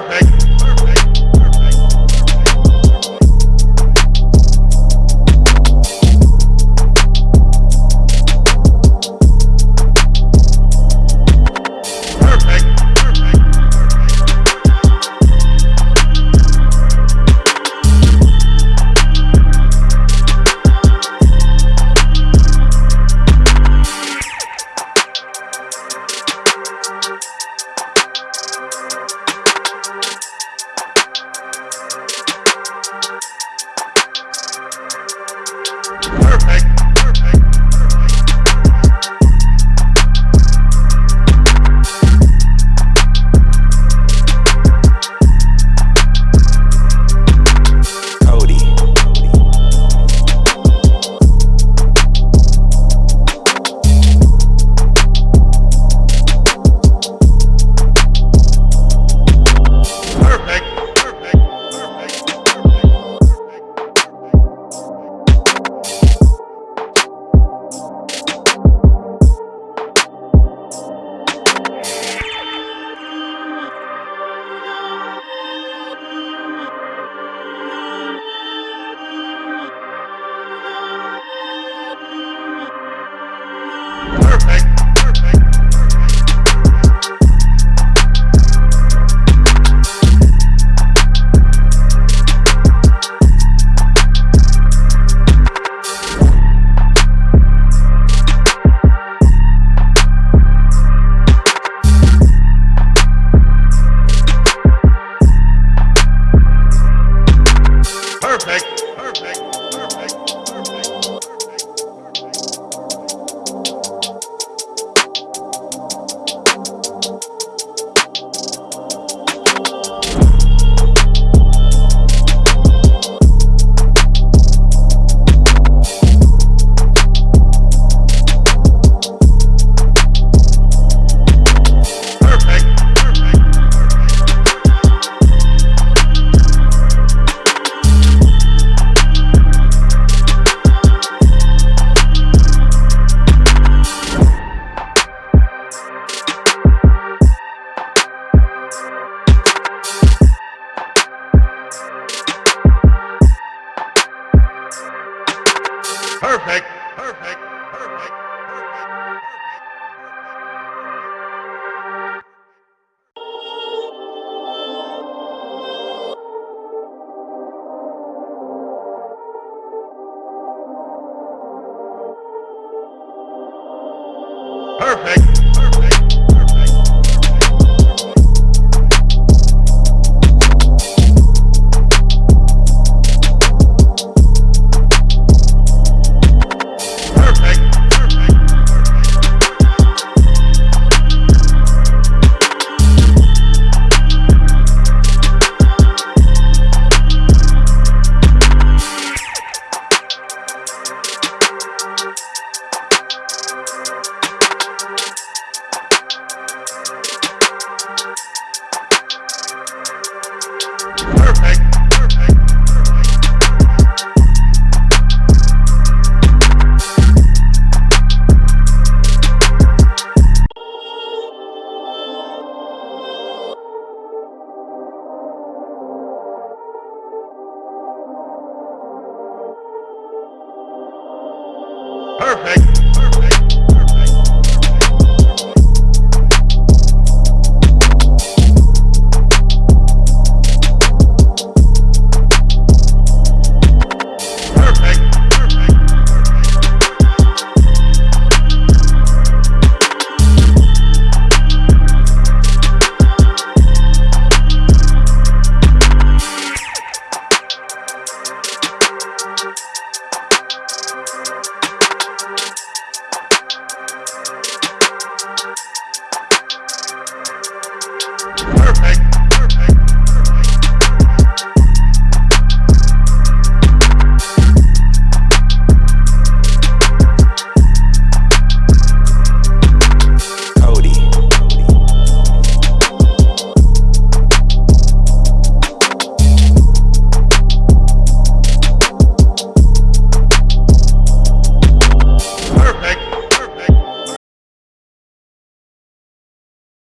Perfect. Perfect. Perfect. Perfect. Perfect. Perfect. Perfect. perfect.